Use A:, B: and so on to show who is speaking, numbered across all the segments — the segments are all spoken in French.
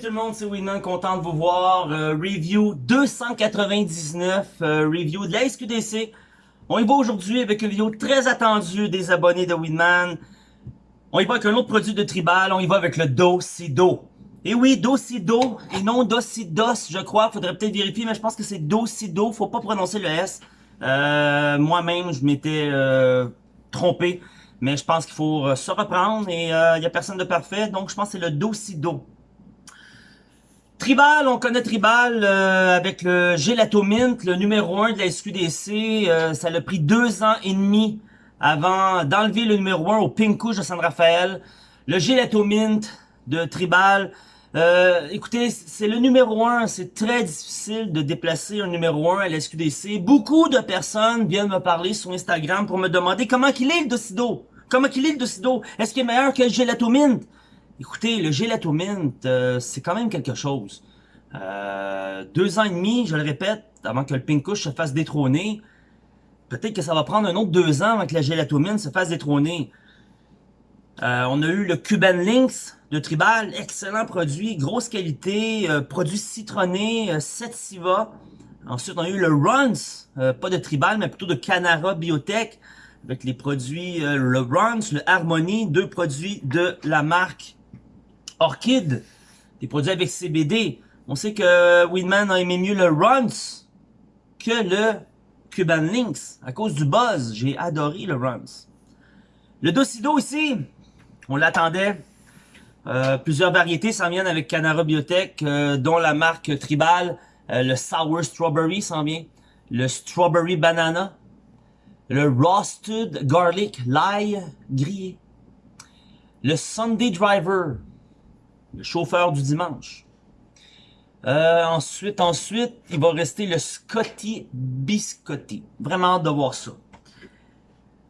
A: tout le monde, c'est Winman, content de vous voir. Euh, review 299, euh, review de la SQDC. On y va aujourd'hui avec une vidéo très attendue des abonnés de Winman. On y va avec un autre produit de Tribal, on y va avec le Docido. Et oui, Docido et non Docidos, je crois. Faudrait peut-être vérifier, mais je pense que c'est Docido. Faut pas prononcer le S. Euh, Moi-même, je m'étais trompé. Mais je pense qu'il faut se reprendre et il n'y a personne de parfait. Donc, je pense que c'est le Docido. Tribal, on connaît Tribal euh, avec le Gelato Mint, le numéro 1 de la SQDC. Euh, ça l'a pris deux ans et demi avant d'enlever le numéro 1 au Pink de San Rafael. Le Gelato Mint de Tribal. Euh, écoutez, c'est le numéro 1. C'est très difficile de déplacer un numéro 1 à la SQDC. Beaucoup de personnes viennent me parler sur Instagram pour me demander comment qu'il est le Docido. Comment qu'il est le Docido. Est-ce qu'il est meilleur que le Gelato Mint? Écoutez, le Gelato Mint, euh, c'est quand même quelque chose. Euh, deux ans et demi, je le répète, avant que le Pinkush se fasse détrôner. Peut-être que ça va prendre un autre deux ans avant que la Gelato Mint se fasse détrôner. Euh, on a eu le Cuban Lynx de Tribal, excellent produit, grosse qualité, produit citronné, 7 Siva. Ensuite, on a eu le Runs, pas de Tribal, mais plutôt de Canara Biotech, avec les produits, le Runs, le Harmony, deux produits de la marque Orchid, des produits avec CBD. On sait que Winman a aimé mieux le Runs que le Cuban Links. À cause du buzz, j'ai adoré le Runs. Le Docido ici, on l'attendait. Euh, plusieurs variétés s'en viennent avec Canara Biotech, euh, dont la marque Tribal, euh, le Sour Strawberry s'en vient, le Strawberry Banana, le Roasted Garlic L'ail grillé, le Sunday Driver, le chauffeur du dimanche. Euh, ensuite, ensuite, il va rester le Scotty Biscotti. Vraiment hâte de voir ça.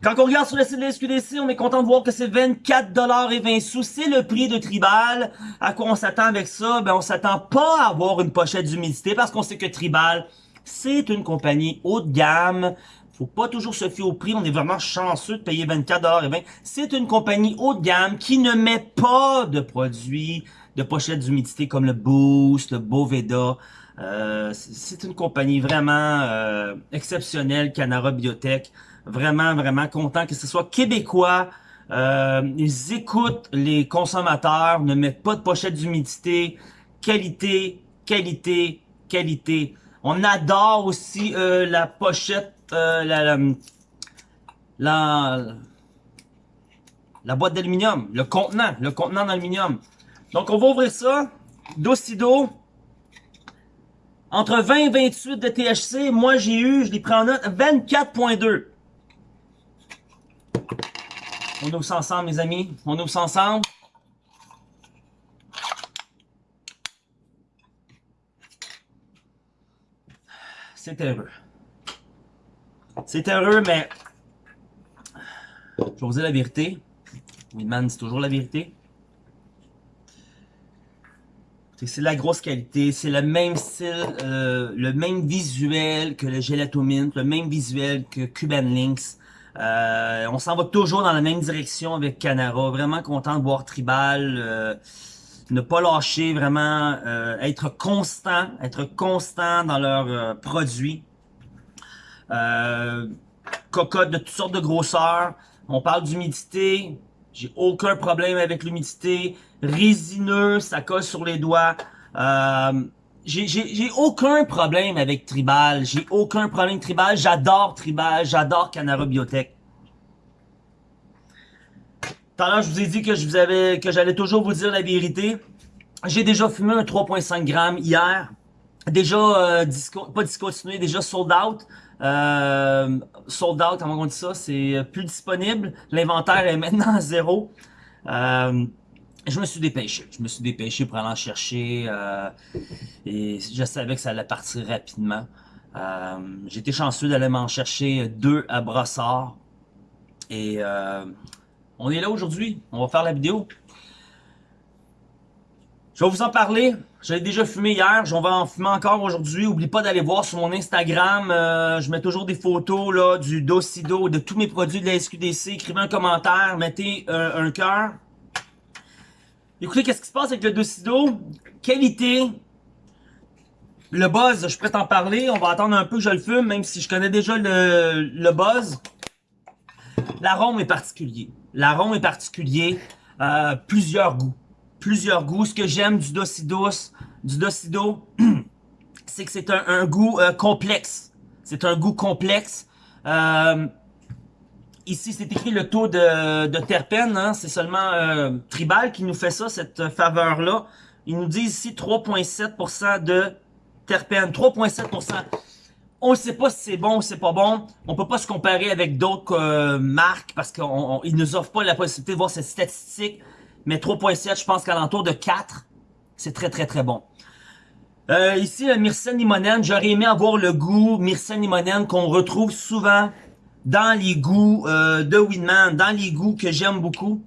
A: Quand on regarde sur le site de la SQDC, on est content de voir que c'est 24 et 20 sous. C'est le prix de Tribal. À quoi on s'attend avec ça? Ben, on s'attend pas à avoir une pochette d'humidité parce qu'on sait que Tribal, c'est une compagnie haut de gamme faut pas toujours se fier au prix. On est vraiment chanceux de payer 24,20$. C'est une compagnie haut de gamme qui ne met pas de produits de pochettes d'humidité comme le Boost, le Boveda. Euh, c'est une compagnie vraiment euh, exceptionnelle, Canara Biotech. Vraiment, vraiment content que ce soit québécois. Euh, ils écoutent les consommateurs, ne mettent pas de pochettes d'humidité. Qualité, qualité, qualité. On adore aussi la pochette euh, la, boîte d'aluminium, le contenant, le contenant d'aluminium. Donc, on va ouvrir ça. Docido. Entre 20 et 28 de THC. Moi, j'ai eu, je l'ai pris en note, 24.2. On ouvre ça ensemble, mes amis. On ouvre ça ensemble. C'est heureux. C'est heureux, mais je vous dire la vérité. Winman, c'est toujours la vérité. C'est la grosse qualité, c'est le même style, euh, le même visuel que le Gelato Mint, le même visuel que Cuban Links. Euh, on s'en va toujours dans la même direction avec Canara. Vraiment content de voir Tribal. Euh, ne pas lâcher, vraiment être constant, être constant dans leurs produits. Euh, de toutes sortes de grosseurs. On parle d'humidité. J'ai aucun problème avec l'humidité. Résineux, ça colle sur les doigts. Euh, j'ai aucun problème avec Tribal. J'ai aucun problème Tribal. J'adore Tribal. J'adore Canara Biotech. Tout à l'heure, je vous ai dit que j'allais toujours vous dire la vérité. J'ai déjà fumé un 3.5 grammes hier. Déjà, euh, pas discontinué, déjà sold out. Euh, sold out, comment on dit ça, c'est plus disponible. L'inventaire est maintenant à zéro. Euh, je me suis dépêché. Je me suis dépêché pour aller en chercher. Euh, et je savais que ça allait partir rapidement. Euh, J'étais chanceux d'aller m'en chercher deux à Brossard. Et euh, on est là aujourd'hui. On va faire la vidéo. Je vais vous en parler. J'avais déjà fumé hier, j'en vais en fumer encore aujourd'hui. Oublie pas d'aller voir sur mon Instagram. Euh, je mets toujours des photos là du Docido, de tous mes produits de la SQDC. Écrivez un commentaire, mettez euh, un cœur. Écoutez, qu'est-ce qui se passe avec le Docido? Qualité. Le buzz, je pourrais t'en parler. On va attendre un peu que je le fume, même si je connais déjà le, le buzz. L'arôme est particulier. L'arôme est particulier. Euh, plusieurs goûts. Plusieurs goûts. Ce que j'aime du Docido, du Docido, c'est que c'est un, goût euh, complexe. C'est un goût complexe. Euh, Ici, c'est écrit le taux de, de terpène. Hein? C'est seulement euh, Tribal qui nous fait ça, cette faveur-là. Ils nous disent ici 3,7% de terpène. 3,7%. On ne sait pas si c'est bon ou c'est pas bon. On peut pas se comparer avec d'autres euh, marques parce qu'ils nous offrent pas la possibilité de voir cette statistique. Mais 3.7, je pense qu'à l'entour de 4, c'est très très très bon. Euh, ici, le Myrcène limonène, j'aurais aimé avoir le goût Myrcène limonène qu'on retrouve souvent dans les goûts euh, de Winman, dans les goûts que j'aime beaucoup.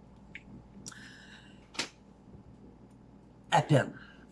A: À peine.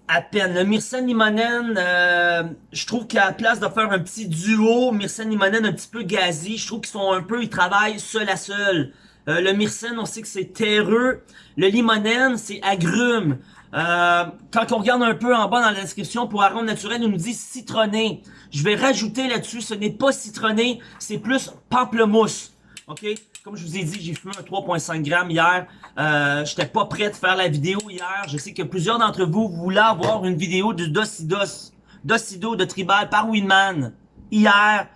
A: À peine. Le Myrcène Limonen, euh, je trouve qu'à la place de faire un petit duo, Myrcène Limonen un petit peu gazi, je trouve qu'ils sont un peu, ils travaillent seul à seul. Euh, le Myrcène, on sait que c'est terreux. Le Limonen, c'est agrume. Euh, quand on regarde un peu en bas dans la description, pour arôme naturel, on nous dit citronné. Je vais rajouter là-dessus, ce n'est pas citronné, c'est plus pamplemousse. OK? Comme je vous ai dit, j'ai fumé un 3.5 grammes hier. Euh, J'étais pas prêt de faire la vidéo hier. Je sais que plusieurs d'entre vous voulaient avoir une vidéo du Docidos, Docido de Tribal par Winman. Hier,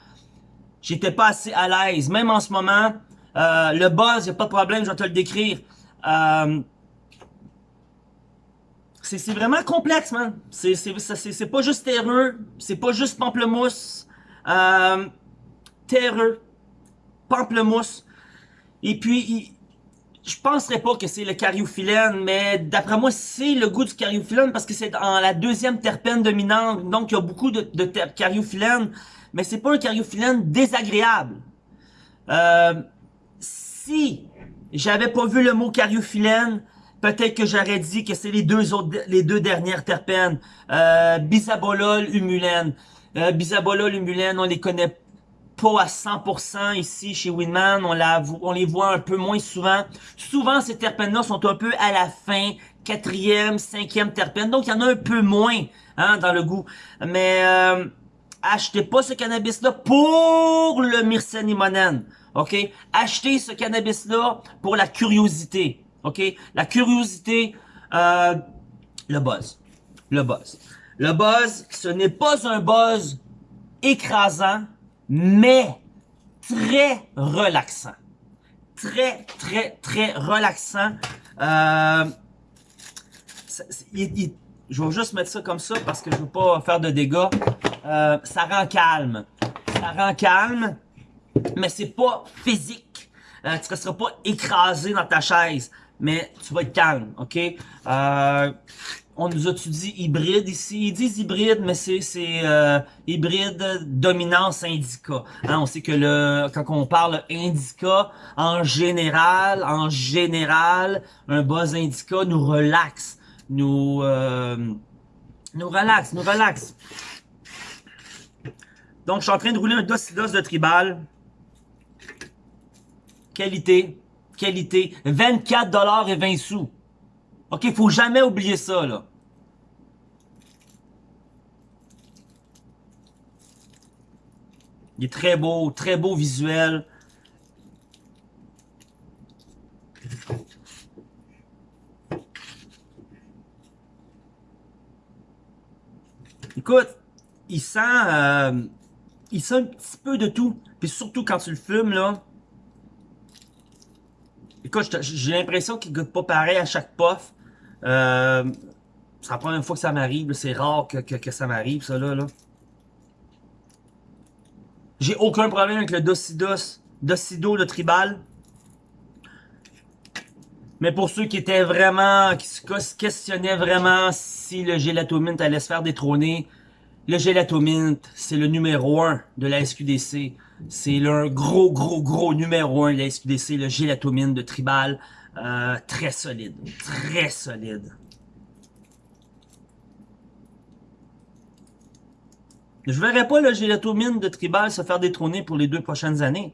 A: j'étais pas assez à l'aise. Même en ce moment, euh, le buzz, y a pas de problème, je vais te le décrire. Euh, c'est vraiment complexe, man. C'est pas juste terreux, c'est pas juste pamplemousse. Euh, terreux, pamplemousse. Et puis, je penserais pas que c'est le cariophyllène, mais d'après moi, c'est le goût du cariophyllène parce que c'est dans la deuxième terpène dominante, donc il y a beaucoup de, de cariophyllène, mais c'est pas un cariophyllène désagréable. Euh, si j'avais pas vu le mot cariophyllène, Peut-être que j'aurais dit que c'est les deux autres, les deux dernières terpènes. Euh, bisabolol, humulène. Euh, bisabolol, humulène, on les connaît pas à 100% ici chez Winman. On, les voit un peu moins souvent. Souvent, ces terpènes-là sont un peu à la fin, quatrième, cinquième terpène. Donc, il y en a un peu moins hein, dans le goût. Mais euh, achetez pas ce cannabis-là pour le myrcène OK? Achetez ce cannabis-là pour la curiosité. OK? La curiosité, euh, le buzz. Le buzz. Le buzz, ce n'est pas un buzz écrasant, mais très relaxant. Très, très, très relaxant. Euh, je vais juste mettre ça comme ça parce que je veux pas faire de dégâts. Euh, ça rend calme. Ça rend calme, mais c'est pas physique. Euh, tu ne seras pas écrasé dans ta chaise mais tu vas être calme, ok? Euh, on nous a-tu dit hybride ici? Ils disent hybride, mais c'est euh, hybride dominance indica. Hein, on sait que le quand on parle indica, en général, en général, un buzz indica nous relaxe, nous euh, nous relaxe, nous relaxe. Donc, je suis en train de rouler un docidos de tribal. Qualité qualité. 24 dollars et 20 sous. OK, faut jamais oublier ça, là. Il est très beau, très beau visuel. Écoute, il sent, euh, il sent un petit peu de tout. Puis surtout quand tu le fumes, là, Écoute, j'ai l'impression qu'il goûte pas pareil à chaque puff. Euh, c'est la première fois que ça m'arrive. C'est rare que, ça m'arrive, ça, là. là. J'ai aucun problème avec le Docidos, Docido, le tribal. Mais pour ceux qui étaient vraiment, qui se questionnaient vraiment si le Gelatomint allait se faire détrôner, le Gelatomint, c'est le numéro 1 de la SQDC. C'est le gros, gros, gros numéro 1 de la SQDC, le Gelatomine de Tribal. Euh, très solide. Très solide. Je verrais pas le Gelatomine de Tribal se faire détrôner pour les deux prochaines années.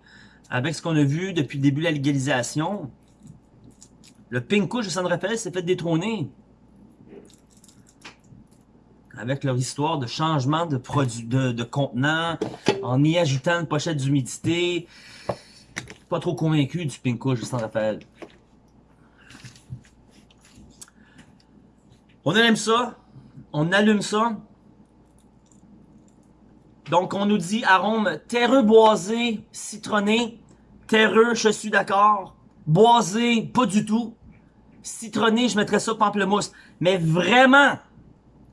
A: Avec ce qu'on a vu depuis le début de la légalisation. Le Pink de San Rafael s'est fait détrôner. Avec leur histoire de changement de produit, de, contenant, en y ajoutant une pochette d'humidité. Pas trop convaincu du Pinko de Saint-Raphaël. On aime ça. On allume ça. Donc, on nous dit arôme terreux boisé, citronné. Terreux, je suis d'accord. Boisé, pas du tout. Citronné, je mettrais ça pamplemousse. Mais vraiment,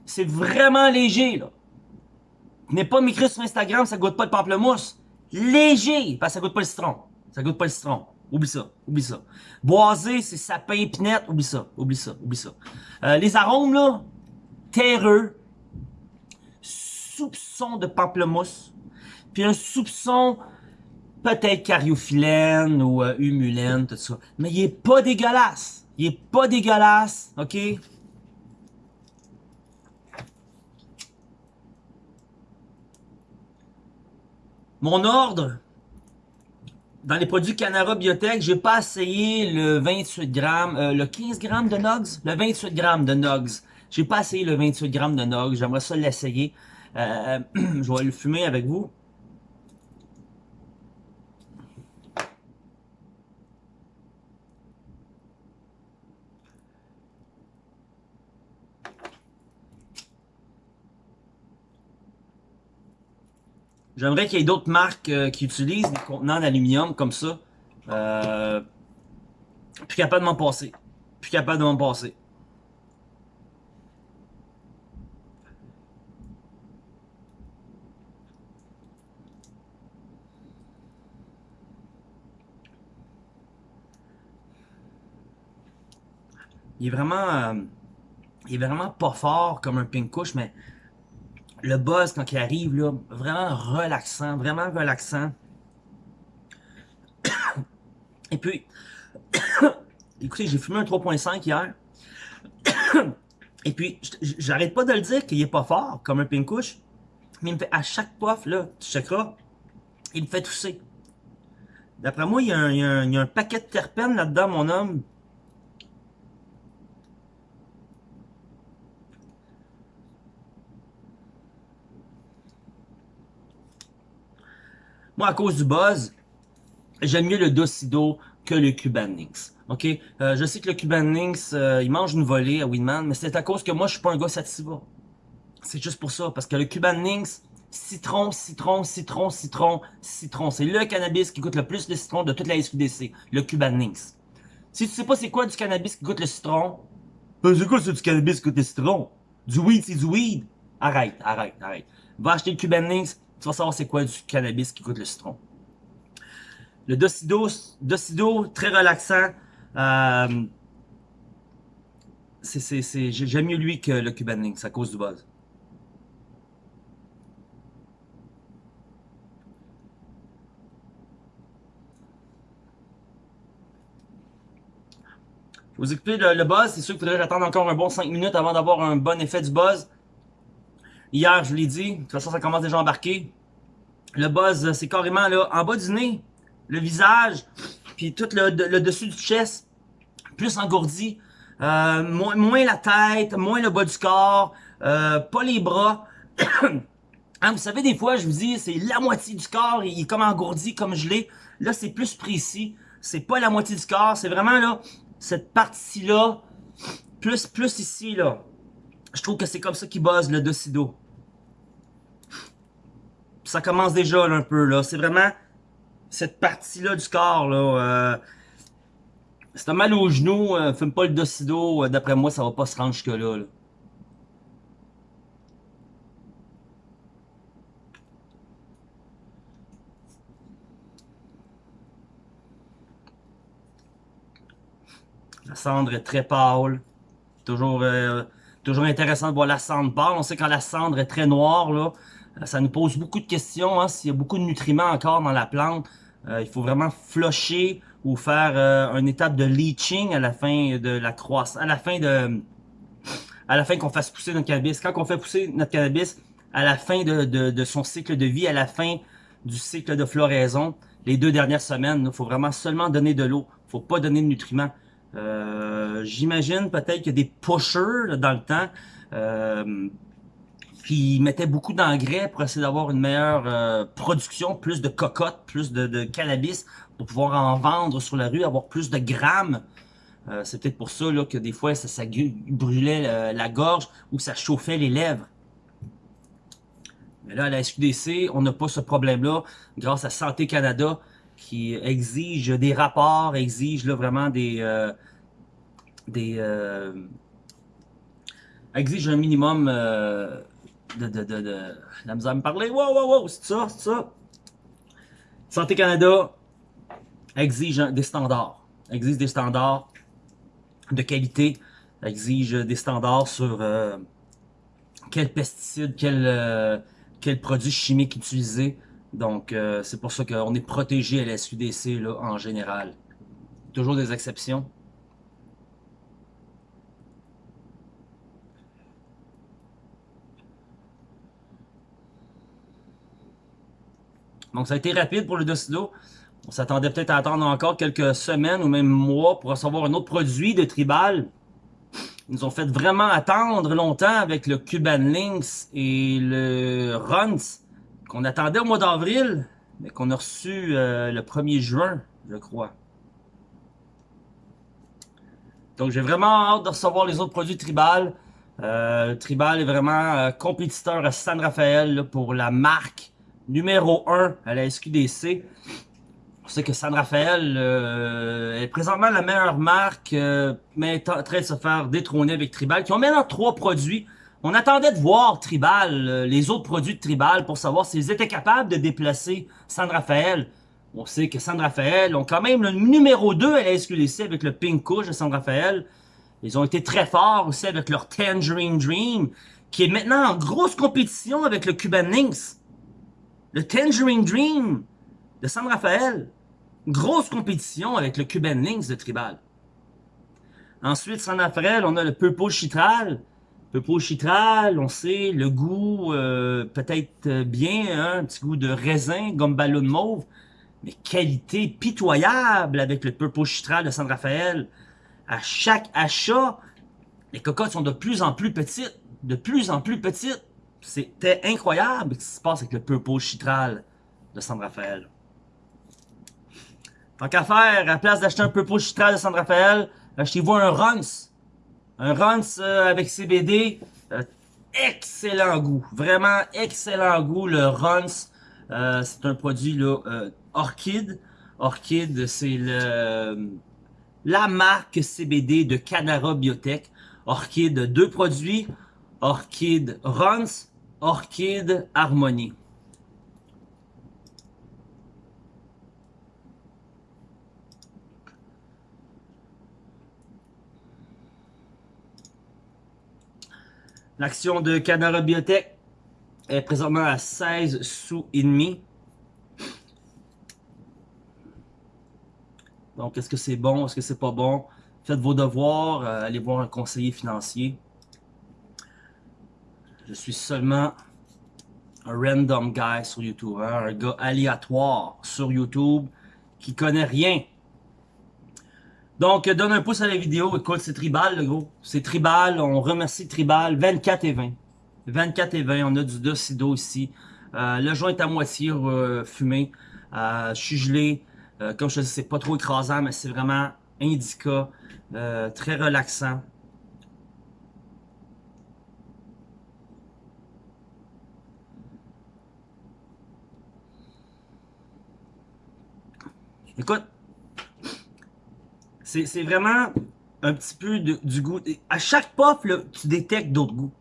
A: c'est vraiment léger, là. N'est pas m'écrire sur Instagram, ça goûte pas le pamplemousse. Léger, parce que ça goûte pas le citron. Ça goûte pas le citron. Oublie ça, oublie ça. Boisé, c'est sapin épinette, oublie ça, oublie ça, oublie ça. Euh, les arômes, là, terreux, soupçon de pamplemousse, puis un soupçon peut-être cariophyllène ou euh, humulène, tout ça. Mais il est pas dégueulasse. Il est pas dégueulasse, ok? Mon ordre, dans les produits Canara Biotech, j'ai pas essayé le 28 grammes, euh, le 15 grammes de Nogs, le 28 grammes de Nogs. J'ai pas essayé le 28 grammes de Nogs, j'aimerais ça l'essayer. Euh, je vais le fumer avec vous. J'aimerais qu'il y ait d'autres marques euh, qui utilisent des contenants d'aluminium comme ça. Euh, plus capable de m'en passer. Plus capable de m'en passer. Il est vraiment... Euh, il est vraiment pas fort comme un pink couche, mais le buzz quand il arrive, là, vraiment relaxant, vraiment relaxant. Et puis, écoutez, j'ai fumé un 3.5 hier. Et puis, j'arrête pas de le dire qu'il est pas fort, comme un pink Mais il me fait, à chaque poif, là, tu checkeras, il me fait tousser. D'après moi, il y, a un, paquet de terpènes là-dedans, mon homme. Moi, à cause du buzz, j'aime mieux le Docido que le Cuban Links. OK? Euh, je sais que le Cuban Links, euh, il mange une volée à Winman, mais c'est à cause que moi, je suis pas un gars sativa. C'est juste pour ça, parce que le Cuban Links, citron, citron, citron, citron, citron. C'est le cannabis qui goûte le plus le citron de toute la SQDC, le Cuban Links. Si tu sais pas c'est quoi du cannabis qui goûte le citron, ben c'est quoi c'est du cannabis qui goûte le citron? Du weed, c'est du weed. Arrête, arrête, arrête. Va acheter le Cuban Links, tu vas savoir c'est quoi du cannabis qui coûte le citron. Le Docido, Docido très relaxant. Euh, J'aime mieux lui que le Cuban Links à cause du buzz. Vous explique le, le buzz. C'est sûr qu'il faudrait attendre encore un bon 5 minutes avant d'avoir un bon effet du buzz. Hier, je vous l'ai dit, de toute façon, ça commence déjà à embarquer. Le buzz, c'est carrément là, en bas du nez, le visage, puis tout le, dessus du chest, plus engourdi. Euh, moins, la tête, moins le bas du corps, euh, pas les bras. hein, vous savez, des fois, je vous dis, c'est la moitié du corps, il est comme engourdi, comme gelé. Là, c'est plus précis. C'est pas la moitié du corps, c'est vraiment là, cette partie-là, plus, plus ici, là. Je trouve que c'est comme ça qu'il buzz le Docido. Ça commence déjà un peu là. C'est vraiment cette partie-là du corps là. Euh, si mal au genou, euh, fume pas le Docido. Euh, d'après moi, ça va pas se rendre jusque là. là. La cendre est très pâle. Toujours euh, Toujours intéressant de voir la cendre pâle. On sait quand la cendre est très noire, euh, ça nous pose beaucoup de questions. Hein, S'il y a beaucoup de nutriments encore dans la plante, euh, il faut vraiment flusher ou faire euh, une étape de leaching à la fin de la croissance, à la fin de, à la fin qu'on fasse pousser notre cannabis. Quand on fait pousser notre cannabis, à la fin de, son cycle de vie, à la fin du cycle de floraison, les deux dernières semaines, il faut vraiment seulement donner de l'eau. faut pas donner de nutriments. Euh, j'imagine peut-être a des pushers dans le temps. Euh, ils mettaient beaucoup d'engrais pour essayer d'avoir une meilleure euh, production, plus de cocottes, plus de, cannabis, pour pouvoir en vendre sur la rue, avoir plus de grammes. Euh, c'est peut-être pour ça là, que des fois ça, brûlait la gorge ou ça chauffait les lèvres. Mais là, à la SQDC, on n'a pas ce problème-là grâce à Santé Canada qui exige des rapports, exige là, vraiment des... des exige un minimum de, de, de, de la misère à me parler. Wow, wow, wow, c'est ça, c'est ça. Santé Canada exige des standards. Exige des standards de qualité. Exige des standards sur euh, quels pesticides, quels euh, quel produits chimiques utiliser. Donc, euh, c'est pour ça qu'on est protégé à la SUDC en général. Toujours des exceptions. Donc, ça a été rapide pour le Docido. On s'attendait peut-être à attendre encore quelques semaines ou même mois pour recevoir un autre produit de Tribal. Ils nous ont fait vraiment attendre longtemps avec le Cuban Links et le Runs qu'on attendait au mois d'avril, mais qu'on a reçu euh, le 1er juin, je crois. Donc j'ai vraiment hâte de recevoir les autres produits Tribal. Euh, Tribal est vraiment euh, compétiteur à San Rafael pour la marque numéro 1 à la SQDC. On sait que San Rafael est présentement la meilleure marque, mais est en train de se faire détrôner avec Tribal, qui ont maintenant trois produits. On attendait de voir Tribal, euh, les autres produits de Tribal, pour savoir s'ils étaient capables de déplacer San Rafael. On sait que San Rafael ont quand même le numéro 2 à la SQDC avec le Pink Couch de San Rafael. Ils ont été très forts aussi avec leur Tangerine Dream, qui est maintenant en grosse compétition avec le Cuban Links. Le Tangerine Dream de San Rafael. Grosse compétition avec le Cuban Links de Tribal. Ensuite, San Rafael, on a le Purple Chitral. Purple Chitral, on sait, le goût euh, peut-être bien, hein, un petit goût de raisin, gomme ballon mauve, mais qualité pitoyable avec le Purple Chitral de San Rafael. À chaque achat, les cocottes sont de plus en plus petites, de plus en plus petites. C'était incroyable ce qui se passe avec le Purple Chitral de San Rafael. Tant qu'à faire, à la place d'acheter un Purple Chitral de San Rafael, achetez-vous un Runs. Un Runs euh, avec CBD, euh, excellent goût. Vraiment excellent goût, le Runs. Euh, c'est un produit là, Orchid. Orchid, c'est la marque CBD de Canara Biotech. Orchid, deux produits. Orchid Runs, Orchid Harmony. L'action de Canara Biotech est présentement à 16 sous et demi. Donc, est-ce que c'est bon? Est-ce que c'est pas bon? Faites vos devoirs. Euh, allez voir un conseiller financier. Je suis seulement un random guy sur YouTube, hein, un gars aléatoire sur YouTube qui connaît rien. Donc, donne un pouce à la vidéo. Écoute, c'est Tribal, le gros. C'est Tribal. On remercie Tribal. 24 et 20. 24 et 20. On a du Docido ici. Euh, le joint est à moitié euh, fumé. Euh, je suis gelé. Euh, comme je te dis, c'est pas trop écrasant, mais c'est vraiment indica. très relaxant. Écoute, c'est vraiment un petit peu du goût. À chaque puff, tu détectes d'autres goûts.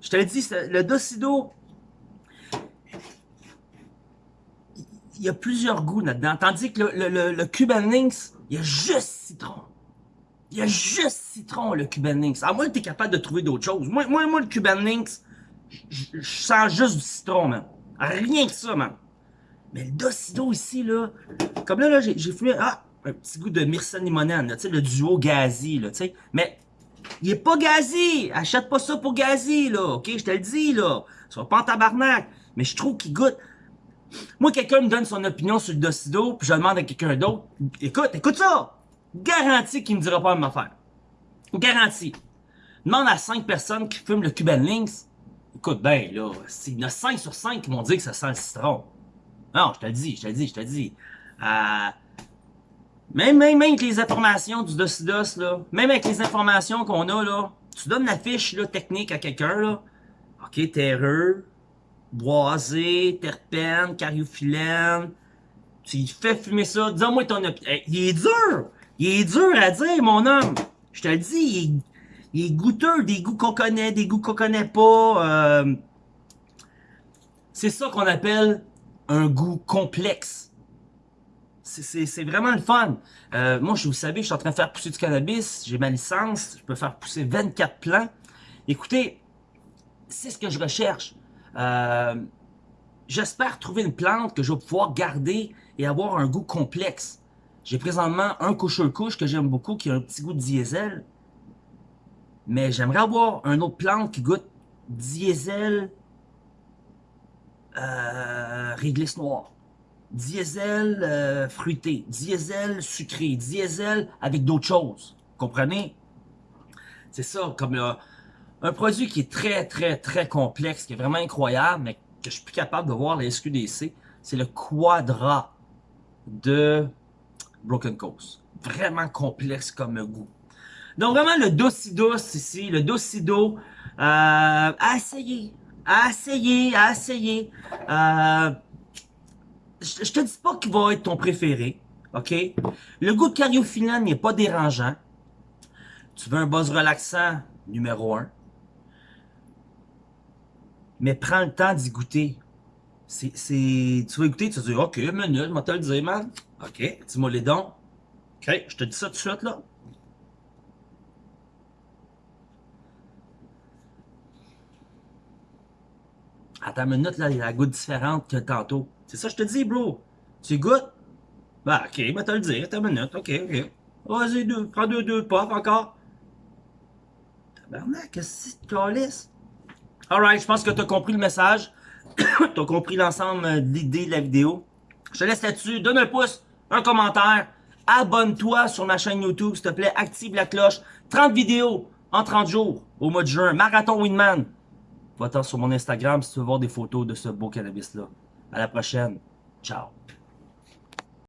A: Je te l'ai dit, le Docido, il y a plusieurs goûts là-dedans. Tandis que le, Cuban Links, il y a juste citron. Il y a juste citron, le Cuban Links. À moins que tu es capable de trouver d'autres choses. Moi, moi, moi, le Cuban Links, je sens juste du citron, man. Rien que ça, man. Mais le Docido ici, là, comme là, là j'ai fumé ah, un petit goût de Myrcène limonène, sais, le duo gazi, là, tu sais. Mais il est pas gazi. Achète pas ça pour gazi, là, ok? Je te le dis, là. Sois pas en tabarnak. Mais je trouve qu'il goûte. Moi, quelqu'un me donne son opinion sur le Docido, puis je demande à quelqu'un d'autre. Écoute, écoute ça! Garantie qu'il me dira pas la même affaire. Garantie. Demande à 5 personnes qui fument le Cuban Links. écoute bien, là, il y en a 5 sur 5 qui m'ont dit que ça sent le citron. Non, je te le dis, je te le dis, je te le dis. Euh, même, même, même avec les informations du Docidos, là, même avec les informations qu'on a, là, tu donnes la fiche là, technique à quelqu'un, là. OK, terreux, boisé, terpène, cariophyllène. Tu fais fumer ça. Dis-moi ton opinion. il est dur! Il est dur à dire, mon homme. Je te le dis, il est, il est goûteux, des goûts qu'on connaît, des goûts qu'on connaît pas. Euh, c'est ça qu'on appelle un goût complexe. C'est vraiment le fun. Euh, moi, je vous savez, je suis en train de faire pousser du cannabis. J'ai ma licence. Je peux faire pousser 24 plants. Écoutez, c'est ce que je recherche. Euh, j'espère trouver une plante que je vais pouvoir garder et avoir un goût complexe. J'ai présentement un couche-couche que j'aime beaucoup, qui a un petit goût de diesel. Mais j'aimerais avoir un autre plante qui goûte diesel euh, réglisse noire diesel euh, fruité, diesel sucré, diesel avec d'autres choses. Comprenez? C'est ça, comme euh, un produit qui est très, très, très complexe, qui est vraiment incroyable, mais que je suis plus capable de voir la SQDC, c'est le Quadra de Broken Coast. Vraiment complexe comme goût. Donc vraiment le Docidos ici, le Docido, euh, à essayer, à. Euh, je, te dis pas qu'il va être ton préféré, ok? Le goût de cariophyllène n'est pas dérangeant. Tu veux un buzz relaxant, numéro 1. Mais prends le temps d'y goûter. Tu vas écouter, tu vas dire, ok, minute, je vais te le dire, man. Ok, dis-moi les dons. Ok, je te dis ça tout de suite, là. Attends une minute, là, il y a la goutte différente que tantôt. C'est ça que je te dis, bro. Tu goûtes? Bah, ok, bah, t'as le dire, t'as une minute, ok, ok. Vas-y, deux, prends deux, deux pop encore. Tabarnak, qu'est-ce que tu calisses? Alright, je pense que t'as compris le message. t'as compris l'ensemble de l'idée de la vidéo. Je te laisse là-dessus. Donne un pouce, un commentaire. Abonne-toi sur ma chaîne YouTube, s'il te plaît. Active la cloche. 30 vidéos en 30 jours au mois de juin. Marathon Winman. Va-t'en sur mon Instagram si tu veux voir des photos de ce beau cannabis-là. À la prochaine. Ciao.